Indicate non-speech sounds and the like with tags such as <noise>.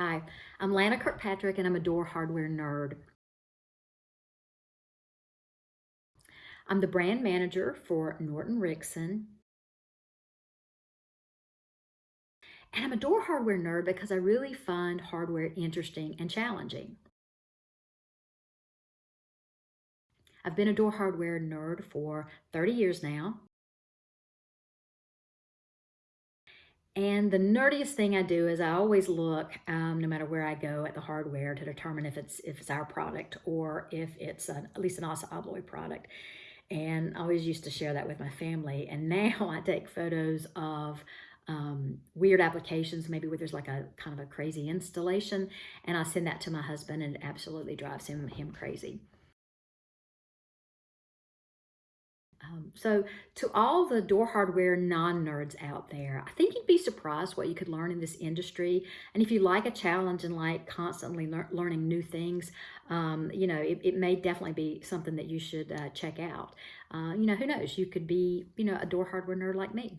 Hi, I'm Lana Kirkpatrick and I'm a door hardware nerd. I'm the brand manager for Norton Rixson. And I'm a door hardware nerd because I really find hardware interesting and challenging. I've been a door hardware nerd for 30 years now. And the nerdiest thing I do is I always look, um, no matter where I go, at the hardware to determine if it's if it's our product or if it's an, at least an ASSA ABLOY product. And I always used to share that with my family. And now <laughs> I take photos of um, weird applications, maybe where there's like a kind of a crazy installation, and I send that to my husband, and it absolutely drives him him crazy. Um, so to all the door hardware non-nerds out there, I think you'd be surprised what you could learn in this industry. And if you like a challenge and like constantly lear learning new things, um, you know, it, it, may definitely be something that you should uh, check out. Uh, you know, who knows? You could be, you know, a door hardware nerd like me.